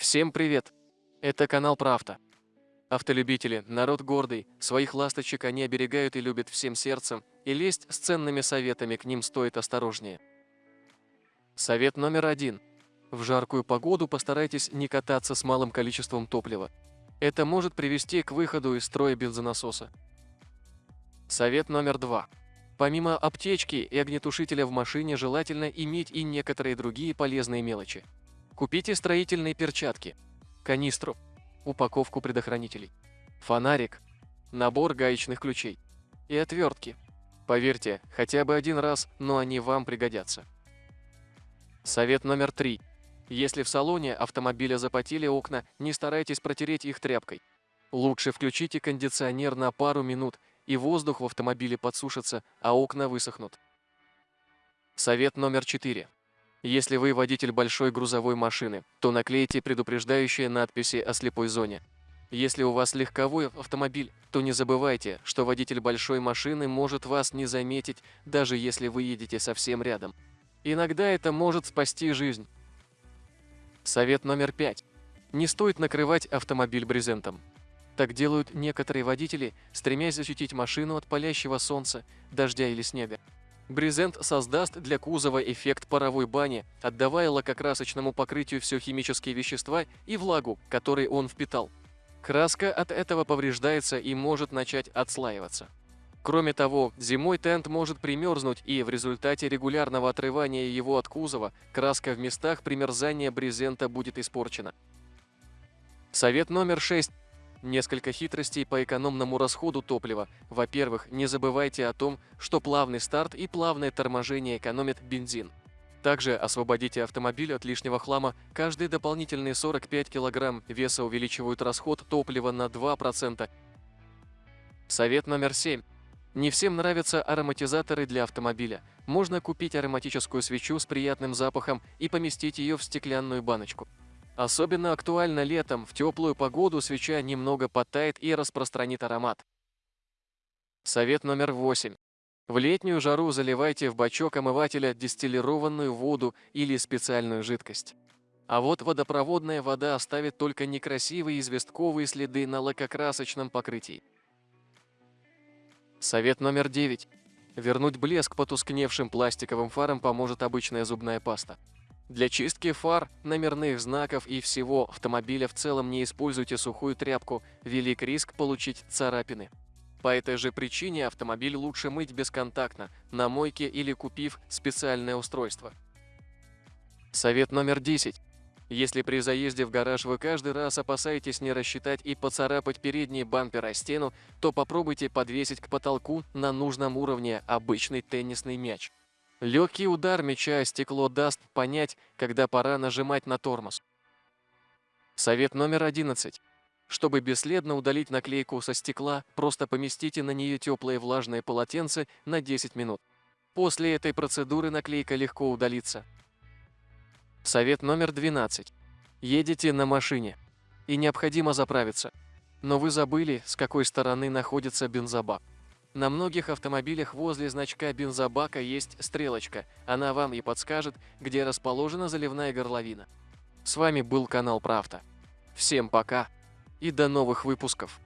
Всем привет! Это канал Правда. Автолюбители, народ гордый, своих ласточек они оберегают и любят всем сердцем, и лезть с ценными советами к ним стоит осторожнее. Совет номер один. В жаркую погоду постарайтесь не кататься с малым количеством топлива. Это может привести к выходу из строя бензонасоса. Совет номер два. Помимо аптечки и огнетушителя в машине желательно иметь и некоторые другие полезные мелочи. Купите строительные перчатки, канистру, упаковку предохранителей, фонарик, набор гаечных ключей и отвертки. Поверьте, хотя бы один раз, но они вам пригодятся. Совет номер три. Если в салоне автомобиля запотели окна, не старайтесь протереть их тряпкой. Лучше включите кондиционер на пару минут, и воздух в автомобиле подсушится, а окна высохнут. Совет номер четыре. Если вы водитель большой грузовой машины, то наклейте предупреждающие надписи о слепой зоне. Если у вас легковой автомобиль, то не забывайте, что водитель большой машины может вас не заметить, даже если вы едете совсем рядом. Иногда это может спасти жизнь. Совет номер пять. Не стоит накрывать автомобиль брезентом. Так делают некоторые водители, стремясь защитить машину от палящего солнца, дождя или снега. Брезент создаст для кузова эффект паровой бани, отдавая лакокрасочному покрытию все химические вещества и влагу, которые он впитал. Краска от этого повреждается и может начать отслаиваться. Кроме того, зимой тент может примерзнуть и в результате регулярного отрывания его от кузова краска в местах примерзания брезента будет испорчена. Совет номер 6. Несколько хитростей по экономному расходу топлива. Во-первых, не забывайте о том, что плавный старт и плавное торможение экономят бензин. Также освободите автомобиль от лишнего хлама. Каждые дополнительные 45 кг веса увеличивают расход топлива на 2%. Совет номер 7. Не всем нравятся ароматизаторы для автомобиля. Можно купить ароматическую свечу с приятным запахом и поместить ее в стеклянную баночку. Особенно актуально летом, в теплую погоду свеча немного подтает и распространит аромат. Совет номер 8. В летнюю жару заливайте в бачок омывателя дистиллированную воду или специальную жидкость. А вот водопроводная вода оставит только некрасивые известковые следы на лакокрасочном покрытии. Совет номер 9. Вернуть блеск потускневшим пластиковым фарам поможет обычная зубная паста. Для чистки фар, номерных знаков и всего автомобиля в целом не используйте сухую тряпку, велик риск получить царапины. По этой же причине автомобиль лучше мыть бесконтактно, на мойке или купив специальное устройство. Совет номер 10. Если при заезде в гараж вы каждый раз опасаетесь не рассчитать и поцарапать передний бампер о стену, то попробуйте подвесить к потолку на нужном уровне обычный теннисный мяч. Легкий удар мяча о стекло даст понять, когда пора нажимать на тормоз. Совет номер 11. Чтобы бесследно удалить наклейку со стекла, просто поместите на нее теплое влажное полотенце на 10 минут. После этой процедуры наклейка легко удалится. Совет номер 12. Едете на машине и необходимо заправиться, но вы забыли, с какой стороны находится бензобак. На многих автомобилях возле значка бензобака есть стрелочка. Она вам и подскажет, где расположена заливная горловина. С вами был канал Правда. Всем пока и до новых выпусков.